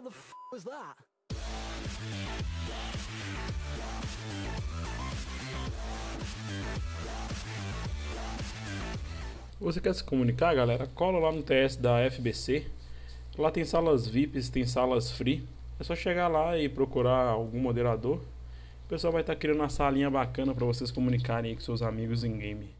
the f was that? Você quer se comunicar, galera? Cola lá no TS da FBC. Lá tem salas VIPs, tem salas free. É só chegar lá e procurar algum moderador. O pessoal vai estar criando uma salinha bacana para vocês comunicarem aí com seus amigos em game.